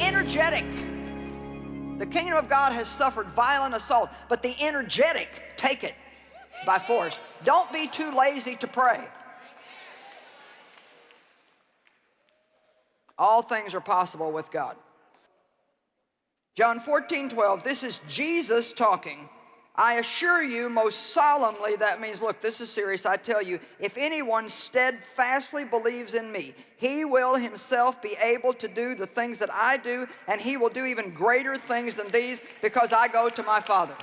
energetic. The kingdom of God has suffered violent assault, but the energetic take it by force. Don't be too lazy to pray. All things are possible with God. John 14, 12, this is Jesus talking. I assure you most solemnly, that means, look, this is serious, I tell you, if anyone steadfastly believes in me, he will himself be able to do the things that I do, and he will do even greater things than these because I go to my Father.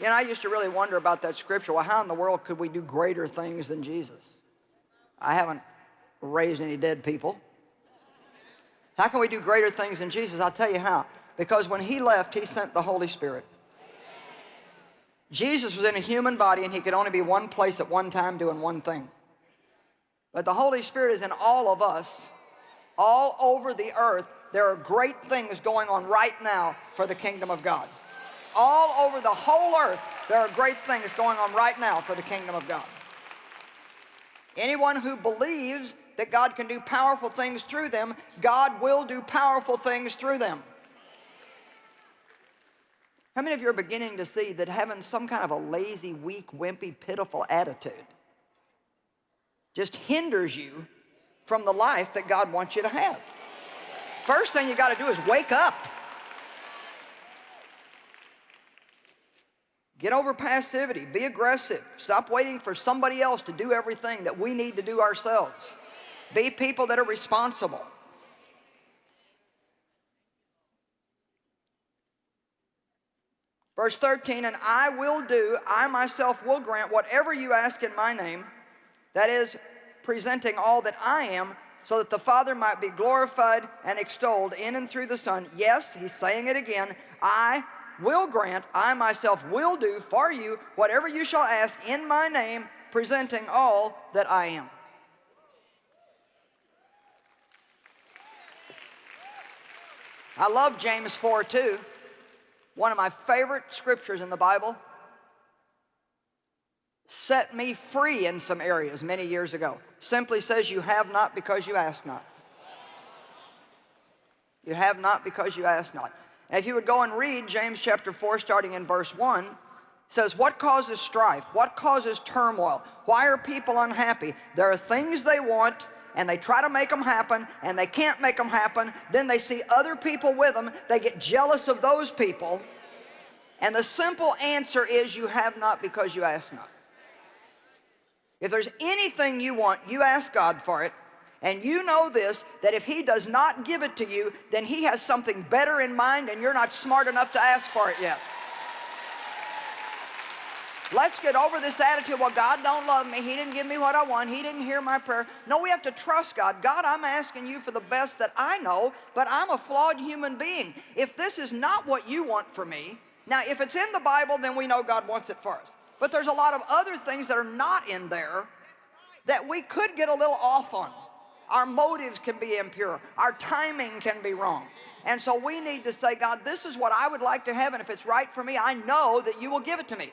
You know, I used to really wonder about that scripture. Well, how in the world could we do greater things than Jesus? I haven't raised any dead people. How can we do greater things than Jesus? I'll tell you how. Because when he left, he sent the Holy Spirit. Jesus was in a human body and he could only be one place at one time doing one thing. But the Holy Spirit is in all of us, all over the earth. There are great things going on right now for the kingdom of God. All over the whole earth, there are great things going on right now for the kingdom of God. Anyone who believes that God can do powerful things through them, God will do powerful things through them. How many of you are beginning to see that having some kind of a lazy, weak, wimpy, pitiful attitude just hinders you from the life that God wants you to have? First thing you got to do is wake up. Get over passivity. Be aggressive. Stop waiting for somebody else to do everything that we need to do ourselves. Be people that are responsible. Verse 13, and I will do, I myself will grant whatever you ask in my name, that is, presenting all that I am, so that the Father might be glorified and extolled in and through the Son. Yes, he's saying it again, I will grant, I myself will do for you whatever you shall ask in my name, presenting all that I am. I love James 4 too. One of my favorite scriptures in the Bible. Set me free in some areas many years ago. Simply says you have not because you ask not. You have not because you ask not. And if you would go and read James chapter 4 starting in verse 1, says, what causes strife? What causes turmoil? Why are people unhappy? There are things they want and they try to make them happen and they can't make them happen. Then they see other people with them. They get jealous of those people. And the simple answer is you have not because you ask not. If there's anything you want, you ask God for it. And you know this, that if he does not give it to you, then he has something better in mind and you're not smart enough to ask for it yet. Let's get over this attitude, well, God don't love me. He didn't give me what I want. He didn't hear my prayer. No, we have to trust God. God, I'm asking you for the best that I know, but I'm a flawed human being. If this is not what you want for me, now, if it's in the Bible, then we know God wants it for us. But there's a lot of other things that are not in there that we could get a little off on. Our motives can be impure. Our timing can be wrong. And so we need to say, God, this is what I would like to have, and if it's right for me, I know that you will give it to me.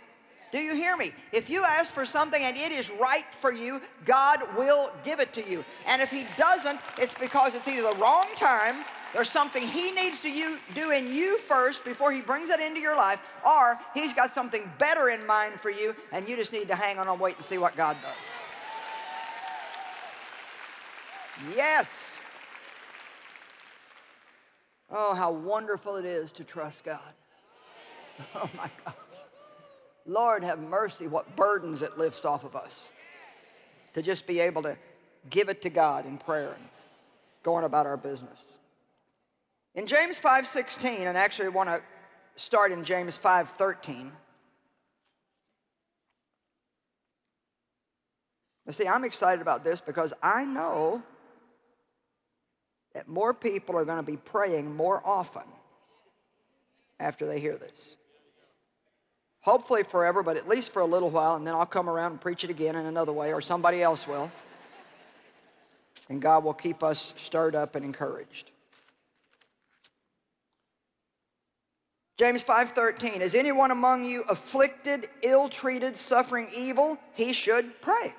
Do you hear me? If you ask for something and it is right for you, God will give it to you. And if he doesn't, it's because it's either the wrong time, there's something he needs to you, do in you first before he brings it into your life, or he's got something better in mind for you, and you just need to hang on and wait and see what God does. Yes. Oh, how wonderful it is to trust God. Oh, my God. Lord have mercy what burdens it lifts off of us to just be able to give it to God in prayer and going about our business. In James 5.16, and actually I want to start in James 5.13, You see, I'm excited about this because I know that more people are going to be praying more often after they hear this. Hopefully forever, but at least for a little while, and then I'll come around and preach it again in another way, or somebody else will. And God will keep us stirred up and encouraged. James 5.13, is anyone among you afflicted, ill-treated, suffering evil? He should pray.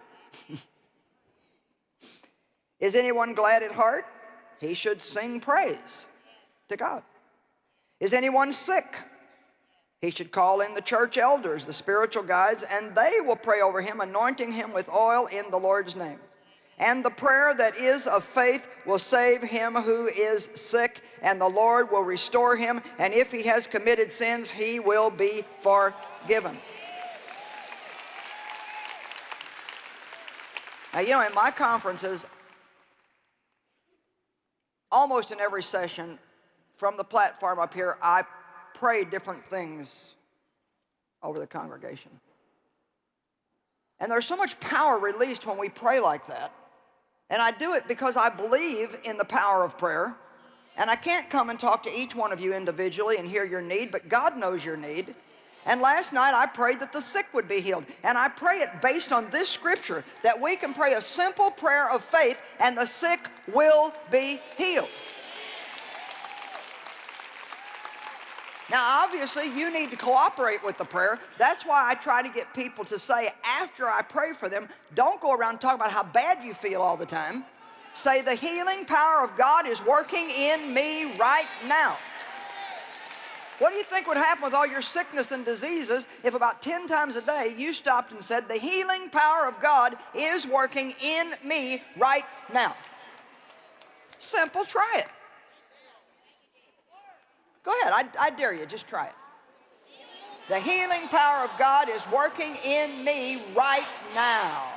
Is anyone glad at heart? He should sing praise to God. Is anyone sick? He should call in the church elders, the spiritual guides, and they will pray over him, anointing him with oil in the Lord's name. And the prayer that is of faith will save him who is sick, and the Lord will restore him, and if he has committed sins, he will be forgiven. Now, you know, in my conferences, almost in every session from the platform up here, I pray different things over the congregation. And there's so much power released when we pray like that. And I do it because I believe in the power of prayer. And I can't come and talk to each one of you individually and hear your need, but God knows your need. And last night I prayed that the sick would be healed. And I pray it based on this scripture, that we can pray a simple prayer of faith and the sick will be healed. Now, obviously, you need to cooperate with the prayer. That's why I try to get people to say, after I pray for them, don't go around talking about how bad you feel all the time. Say, the healing power of God is working in me right now. What do you think would happen with all your sickness and diseases if about 10 times a day you stopped and said, the healing power of God is working in me right now? Simple, try it. Go ahead, I, I dare you, just try it. The healing power of God is working in me right now.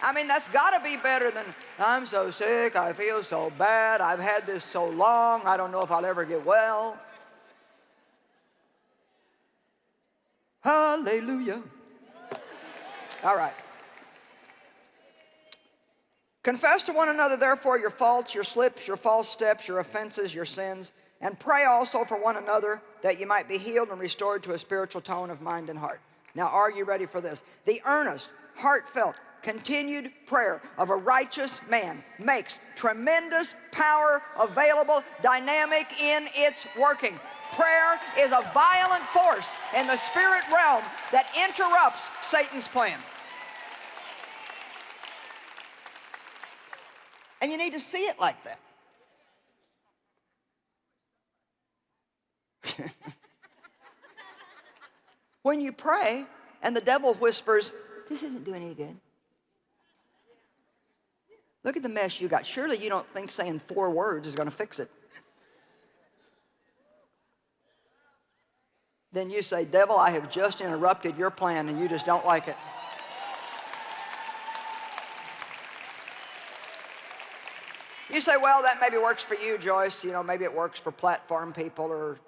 I mean, that's got to be better than, I'm so sick, I feel so bad, I've had this so long, I don't know if I'll ever get well. Hallelujah. All right. Confess to one another, therefore, your faults, your slips, your false steps, your offenses, your sins, and pray also for one another that you might be healed and restored to a spiritual tone of mind and heart. Now, are you ready for this? The earnest, heartfelt, continued prayer of a righteous man makes tremendous power available, dynamic in its working. Prayer is a violent force in the spirit realm that interrupts Satan's plan. And you need to see it like that. when you pray and the devil whispers, this isn't doing any good. Look at the mess you got. Surely you don't think saying four words is going to fix it. Then you say, devil, I have just interrupted your plan and you just don't like it. You say, well, that maybe works for you, Joyce. You know, maybe it works for platform people or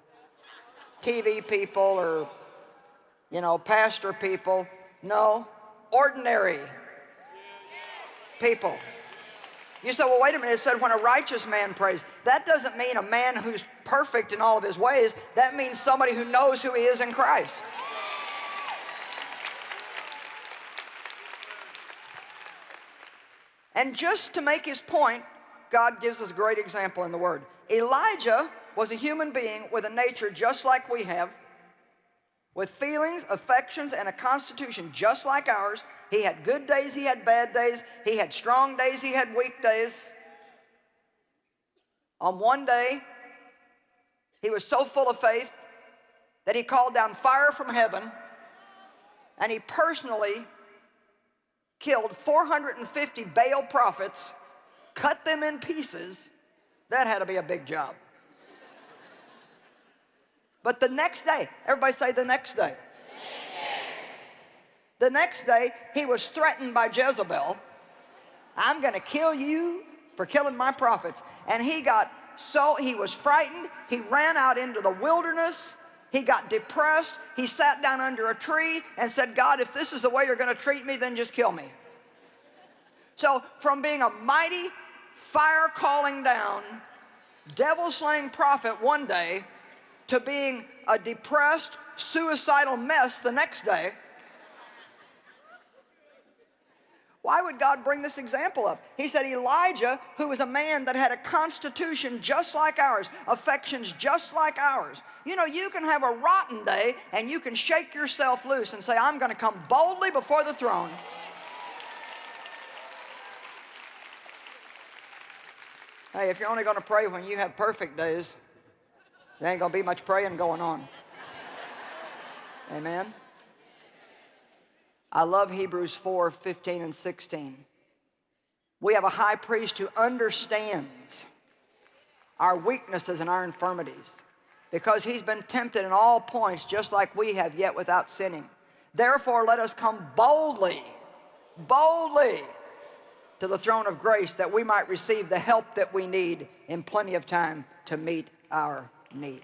TV people or, you know, pastor people. No, ordinary people. You say, well, wait a minute, it said when a righteous man prays. That doesn't mean a man who's perfect in all of his ways. That means somebody who knows who he is in Christ. And just to make his point, God gives us a great example in the Word. Elijah was a human being with a nature just like we have, with feelings, affections, and a constitution just like ours. He had good days, he had bad days, he had strong days, he had weak days. On one day, he was so full of faith that he called down fire from heaven and he personally killed 450 Baal prophets cut them in pieces, that had to be a big job. But the next day, everybody say the next day. The next day, he was threatened by Jezebel. I'm going to kill you for killing my prophets. And he got so, he was frightened. He ran out into the wilderness. He got depressed. He sat down under a tree and said, God, if this is the way you're going to treat me, then just kill me. So from being a mighty fire calling down, devil slaying prophet one day to being a depressed, suicidal mess the next day. Why would God bring this example up? He said Elijah, who was a man that had a constitution just like ours, affections just like ours. You know, you can have a rotten day and you can shake yourself loose and say, I'm going to come boldly before the throne Hey, if you're only going to pray when you have perfect days, there ain't going to be much praying going on. Amen. I love Hebrews 4, 15 and 16. We have a high priest who understands our weaknesses and our infirmities because he's been tempted in all points just like we have yet without sinning. Therefore let us come boldly, boldly to the throne of grace that we might receive the help that we need in plenty of time to meet our need.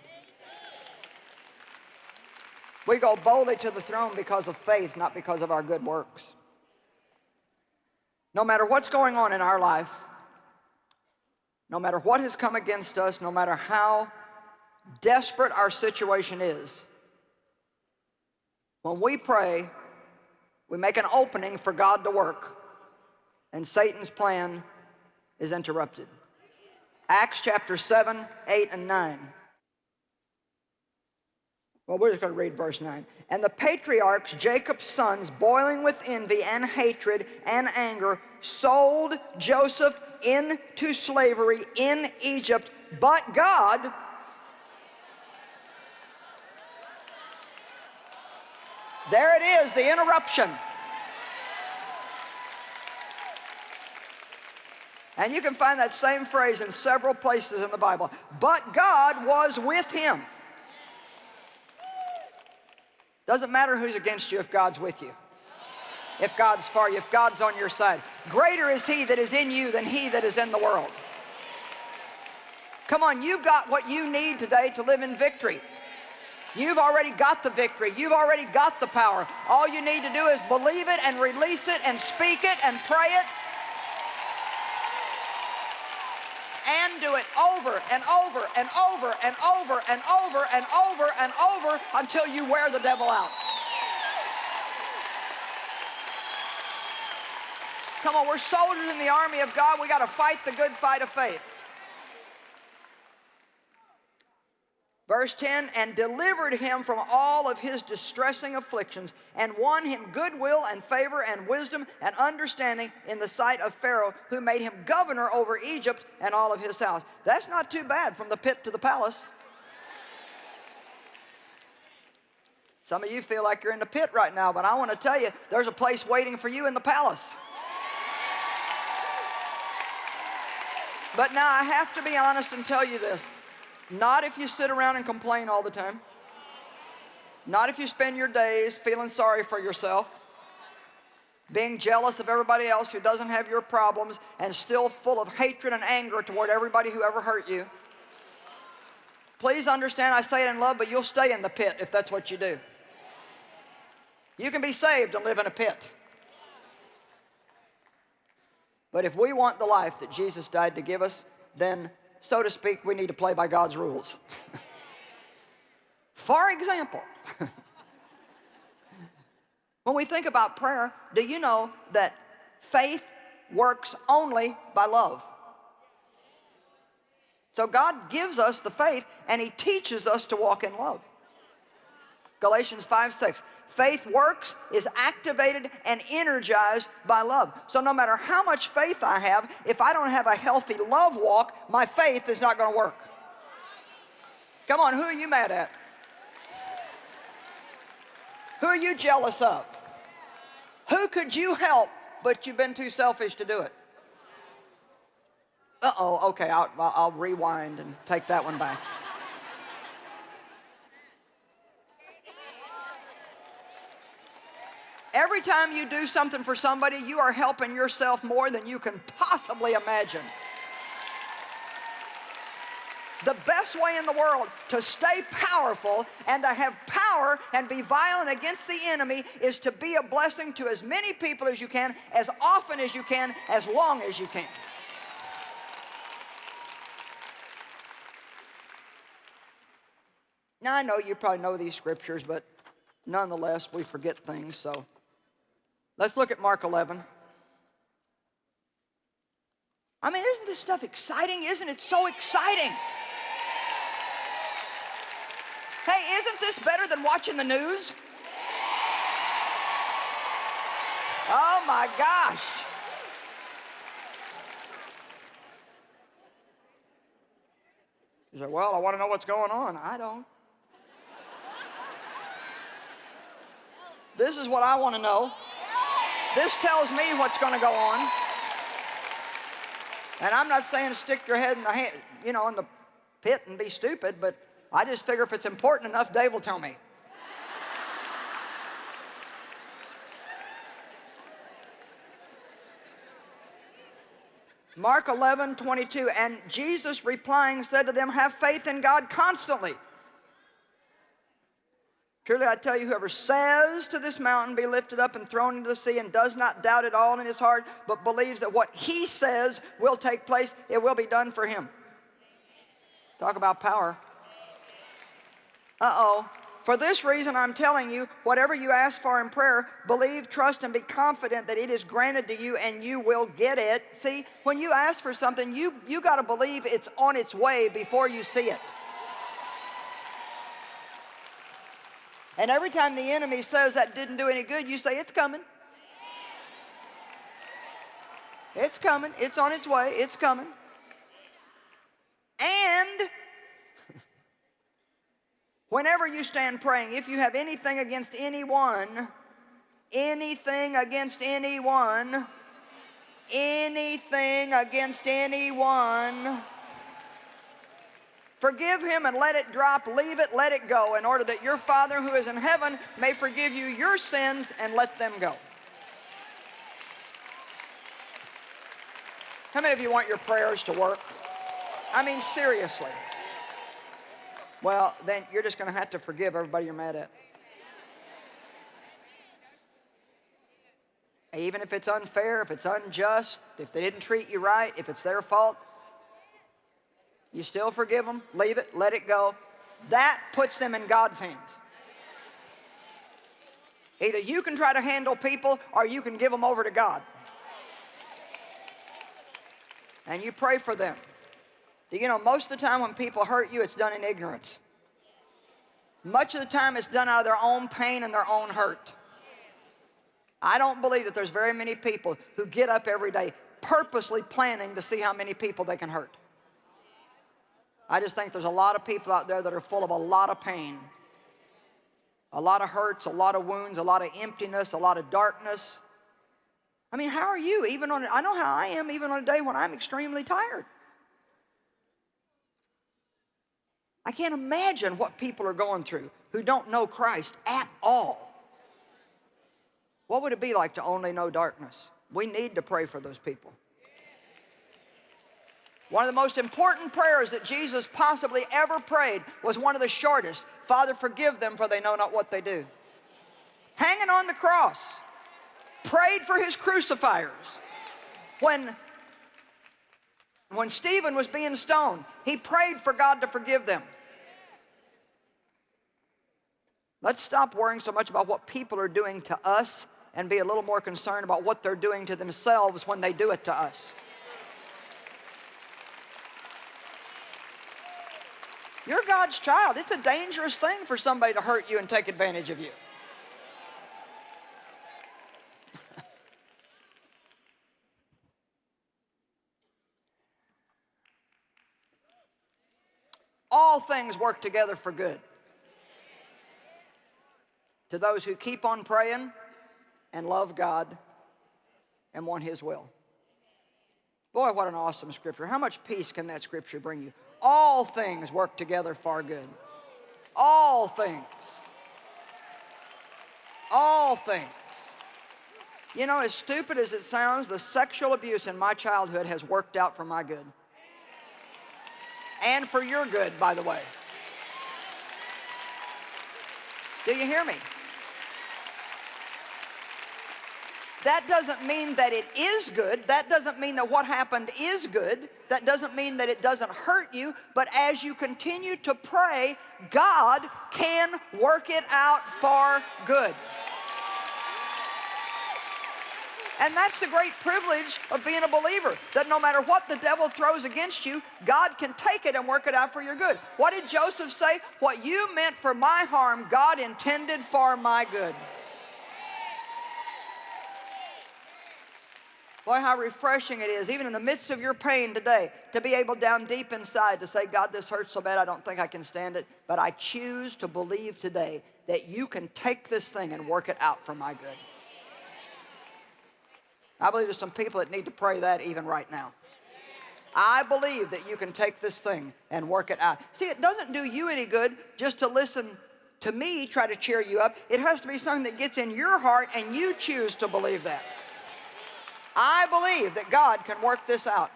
We go boldly to the throne because of faith, not because of our good works. No matter what's going on in our life, no matter what has come against us, no matter how desperate our situation is, when we pray, we make an opening for God to work, and Satan's plan is interrupted. Acts chapter 7, 8, and 9. Well, we're just going to read verse 9. And the patriarchs, Jacob's sons, boiling with envy and hatred and anger, sold Joseph into slavery in Egypt. But God, there it is, the interruption. And you can find that same phrase in several places in the Bible. But God was with him. Doesn't matter who's against you if God's with you. If God's for you, if God's on your side. Greater is he that is in you than he that is in the world. Come on, you've got what you need today to live in victory. You've already got the victory. You've already got the power. All you need to do is believe it and release it and speak it and pray it and do it over and over and over and over and over and over and over until you wear the devil out. Come on, we're soldiers in the army of God. We got to fight the good fight of faith. Verse 10, and delivered him from all of his distressing afflictions, and won him goodwill and favor and wisdom and understanding in the sight of Pharaoh, who made him governor over Egypt and all of his house. That's not too bad from the pit to the palace. Some of you feel like you're in the pit right now, but I want to tell you, there's a place waiting for you in the palace. But now I have to be honest and tell you this. Not if you sit around and complain all the time. Not if you spend your days feeling sorry for yourself, being jealous of everybody else who doesn't have your problems and still full of hatred and anger toward everybody who ever hurt you. Please understand I say it in love, but you'll stay in the pit if that's what you do. You can be saved and live in a pit. But if we want the life that Jesus died to give us, then so to speak, we need to play by God's rules. For example, when we think about prayer, do you know that faith works only by love? So God gives us the faith and he teaches us to walk in love. Galatians 5, 6. Faith works, is activated and energized by love. So no matter how much faith I have, if I don't have a healthy love walk, my faith is not going to work. Come on, who are you mad at? Who are you jealous of? Who could you help, but you've been too selfish to do it? Uh-oh, okay, I'll, I'll rewind and take that one back. Every time you do something for somebody, you are helping yourself more than you can possibly imagine. The best way in the world to stay powerful and to have power and be violent against the enemy is to be a blessing to as many people as you can, as often as you can, as long as you can. Now, I know you probably know these scriptures, but nonetheless, we forget things, so Let's look at Mark 11. I mean, isn't this stuff exciting? Isn't it so exciting? Hey, isn't this better than watching the news? Oh my gosh. You say, well, I want to know what's going on. I don't. this is what I want to know. This tells me what's going to go on. And I'm not saying stick your head in the hand, you know, in the pit and be stupid, but I just figure if it's important enough, Dave will tell me. Mark 11, 22, and Jesus replying said to them, have faith in God constantly. Truly I tell you, whoever says to this mountain, be lifted up and thrown into the sea, and does not doubt at all in his heart, but believes that what he says will take place, it will be done for him. Talk about power. Uh-oh. For this reason, I'm telling you, whatever you ask for in prayer, believe, trust, and be confident that it is granted to you and you will get it. See, when you ask for something, you, you got to believe it's on its way before you see it. And every time the enemy says that didn't do any good, you say, it's coming. It's coming. It's on its way. It's coming. And whenever you stand praying, if you have anything against anyone, anything against anyone, anything against anyone, Forgive him and let it drop, leave it, let it go, in order that your Father who is in heaven may forgive you your sins and let them go. How many of you want your prayers to work? I mean, seriously. Well, then you're just going to have to forgive everybody you're mad at. Even if it's unfair, if it's unjust, if they didn't treat you right, if it's their fault, you still forgive them, leave it, let it go. That puts them in God's hands. Either you can try to handle people or you can give them over to God. And you pray for them. You know, most of the time when people hurt you, it's done in ignorance. Much of the time it's done out of their own pain and their own hurt. I don't believe that there's very many people who get up every day purposely planning to see how many people they can hurt. I just think there's a lot of people out there that are full of a lot of pain, a lot of hurts, a lot of wounds, a lot of emptiness, a lot of darkness. I mean, how are you? Even on, I know how I am even on a day when I'm extremely tired. I can't imagine what people are going through who don't know Christ at all. What would it be like to only know darkness? We need to pray for those people. One of the most important prayers that Jesus possibly ever prayed was one of the shortest. Father, forgive them for they know not what they do. Hanging on the cross, prayed for his crucifiers. When, when Stephen was being stoned, he prayed for God to forgive them. Let's stop worrying so much about what people are doing to us and be a little more concerned about what they're doing to themselves when they do it to us. You're God's child. It's a dangerous thing for somebody to hurt you and take advantage of you. All things work together for good. To those who keep on praying and love God and want His will. Boy, what an awesome scripture. How much peace can that scripture bring you? All things work together for good. All things. All things. You know, as stupid as it sounds, the sexual abuse in my childhood has worked out for my good. And for your good, by the way. Do you hear me? That doesn't mean that it is good. That doesn't mean that what happened is good. That doesn't mean that it doesn't hurt you. But as you continue to pray, God can work it out for good. And that's the great privilege of being a believer, that no matter what the devil throws against you, God can take it and work it out for your good. What did Joseph say? What you meant for my harm, God intended for my good. Boy, how refreshing it is, even in the midst of your pain today, to be able down deep inside to say, God, this hurts so bad, I don't think I can stand it. But I choose to believe today that you can take this thing and work it out for my good. I believe there's some people that need to pray that even right now. I believe that you can take this thing and work it out. See, it doesn't do you any good just to listen to me try to cheer you up. It has to be something that gets in your heart and you choose to believe that. I believe that God can work this out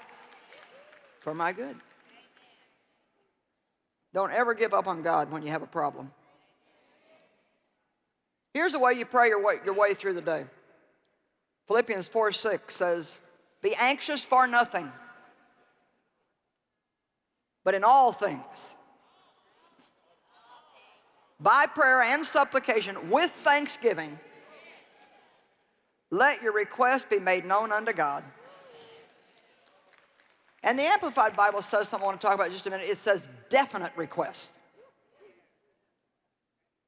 for my good. Don't ever give up on God when you have a problem. Here's the way you pray your way, your way through the day. Philippians 4 6 says, Be anxious for nothing, but in all things, by prayer and supplication with thanksgiving, let your request be made known unto God. And the Amplified Bible says something I want to talk about just a minute. It says definite request.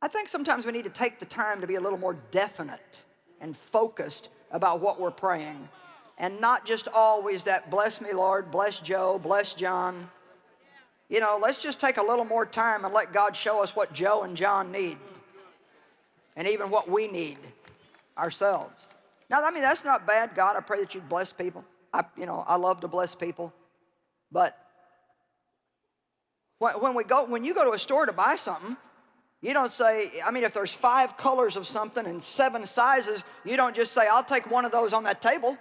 I think sometimes we need to take the time to be a little more definite and focused about what we're praying. And not just always that, bless me, Lord, bless Joe, bless John. You know, let's just take a little more time and let God show us what Joe and John need. And even what we need ourselves. Now, I mean, that's not bad. God, I pray that you'd bless people. I, you know, I love to bless people. But when we go, when you go to a store to buy something, you don't say, I mean, if there's five colors of something and seven sizes, you don't just say, I'll take one of those on that table.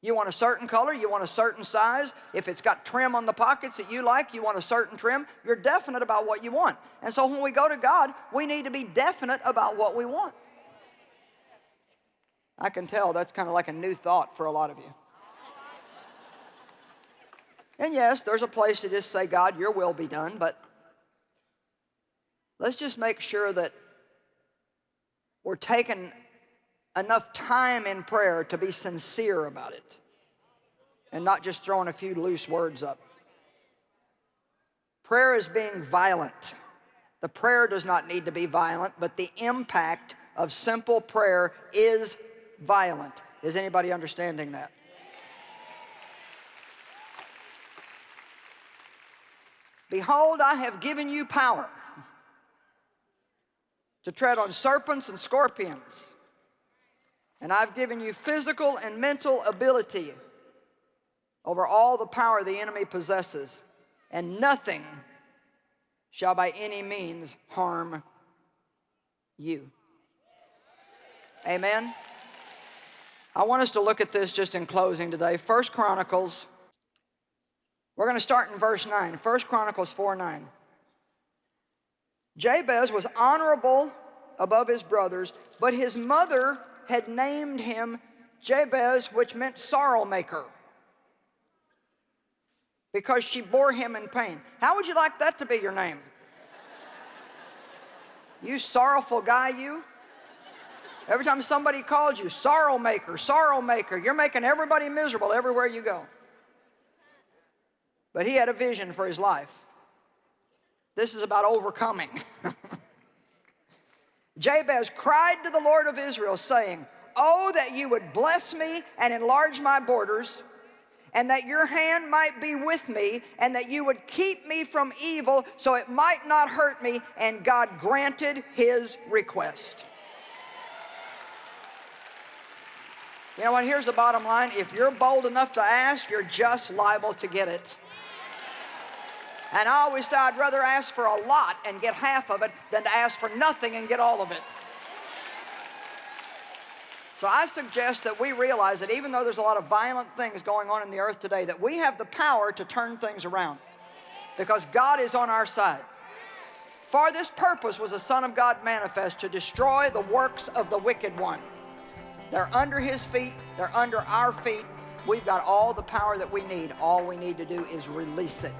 You want a certain color, you want a certain size. If it's got trim on the pockets that you like, you want a certain trim. You're definite about what you want. And so when we go to God, we need to be definite about what we want. I can tell that's kind of like a new thought for a lot of you. And yes, there's a place to just say, God, your will be done, but let's just make sure that we're taking enough time in prayer to be sincere about it and not just throwing a few loose words up. Prayer is being violent. The prayer does not need to be violent, but the impact of simple prayer is violent. Is anybody understanding that? Behold, I have given you power to tread on serpents and scorpions. And I've given you physical and mental ability over all the power the enemy possesses. And nothing shall by any means harm you. Amen. I want us to look at this just in closing today. First Chronicles, we're going to start in verse 9. First Chronicles 4 9. Jabez was honorable above his brothers, but his mother had named him Jabez, which meant sorrow maker, because she bore him in pain. How would you like that to be your name? You sorrowful guy, you? Every time somebody calls you, sorrow maker, sorrow maker, you're making everybody miserable everywhere you go. But he had a vision for his life. This is about overcoming. Jabez cried to the Lord of Israel, saying, Oh, that you would bless me and enlarge my borders, and that your hand might be with me, and that you would keep me from evil so it might not hurt me. And God granted his request. You know what, here's the bottom line. If you're bold enough to ask, you're just liable to get it. And I always say I'd rather ask for a lot and get half of it than to ask for nothing and get all of it. So I suggest that we realize that even though there's a lot of violent things going on in the earth today, that we have the power to turn things around because God is on our side. For this purpose was the Son of God manifest to destroy the works of the wicked one. They're under his feet. They're under our feet. We've got all the power that we need. All we need to do is release it.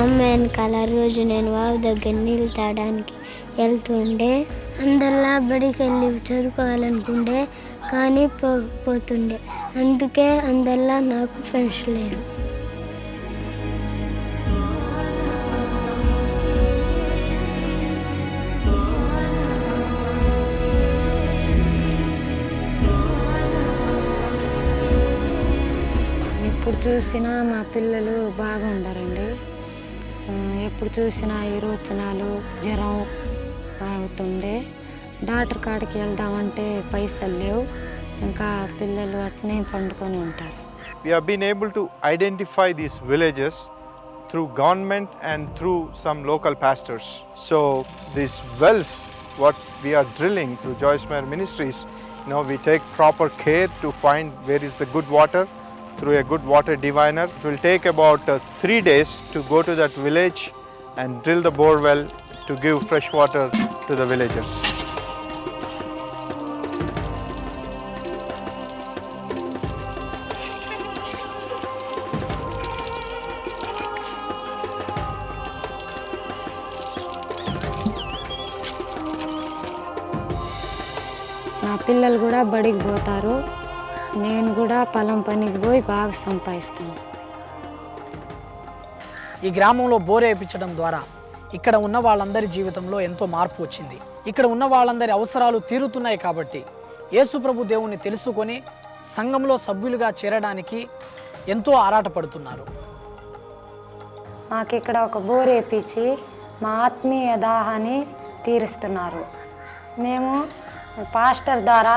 వెనకాల రోజు నేను wow దగ్గర నీళ్ళు తాగడానికి వెళ్తుండే. అందరిలా బడికి వెళ్ళి చదువుకోవాలనుకుంటే కానీ పోతుండే. అందుకే అందరిలా నాకు ఫ్రెండ్స్ లేరు. ఇప్పుడు చూసినా మా పిల్లలు బాగా ఉండరండి ఎప్పుడు చూసినా ఇరువచనాలు జ్వరం అవుతుండే. డాక్టర్ కాడికి వెళ్దామంటే పైసలు లేవు. ఇంకా పిల్లలు అట్నే పండుకొని ఉంటారు. We're been able to identify these villages through government and through some local pastors so these wells what we're drilling through Joyce Meyer ministries no we take proper care to find where is the good water through a good water diviner. It will take about uh, three days to go to that village and drill the bore well to give fresh water to the villagers. నా పిల్లలు కూడా బడికి పోతారు నేను కూడా పొలం పనికి పోయి బాగా సంపాదిస్తాను. ఈ గ్రామంలో బోర్ వేయించడం ద్వారా ఇక్కడ ఉన్న వాళ్ళందరి జీవితంలో ఎంతో మార్పు వచ్చింది. ఇక్కడ ఉన్న వాళ్ళందరి అవసరాలు తీరుతున్నాయి కాబట్టి యేసుప్రభు దేవుణ్ణి తెలుసుకొని సంఘంలో సభ్యులుగా చేరడానికి ఎంతో ఆరాటపడుతున్నారు. మాకు ఇక్కడ ఒక బోర్ వేపించి మా ఆత్మీయ దాహాన్ని తీరుస్తున్నారు. మేము పాస్టర్ ద్వారా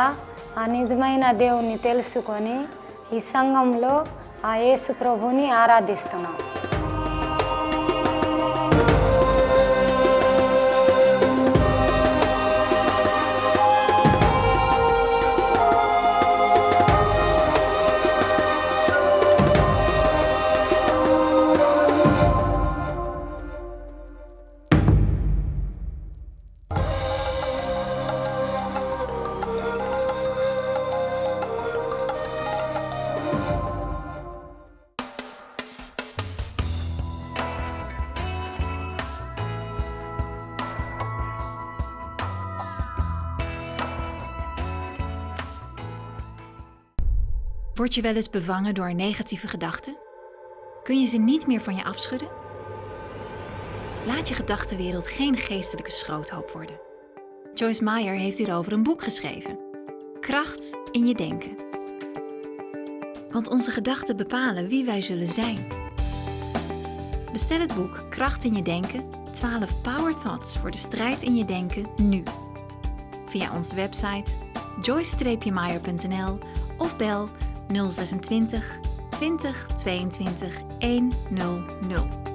ఆ నిజమైన దేవుణ్ణి తెలుసుకొని ఈ సంఘంలో ఆ యేసు ప్రభుని ఆరాధిస్తున్నాం. Word je wel eens bevangen door negatieve gedachten? Kun je ze niet meer van je afschudden? Laat je gedachtenwereld geen geestelijke schroothoop worden. Joyce Meyer heeft hierover een boek geschreven. Kracht in je denken. Want onze gedachten bepalen wie wij zullen zijn. Bestel het boek Kracht in je denken, 12 Power Thoughts voor de strijd in je denken nu. Via onze website joyce-meyer.nl of bel 026 20 22 100.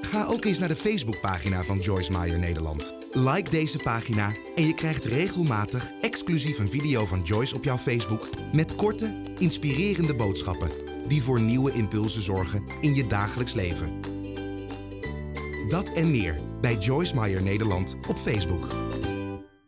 Ga ook eens naar de Facebookpagina van Joyce Meyer Nederland. Like deze pagina en je krijgt regelmatig exclusief een video van Joyce op jouw Facebook met korte, inspirerende boodschappen die voor nieuwe impulsen zorgen in je dagelijks leven. Dat en meer bij Joyce Meyer Nederland op Facebook.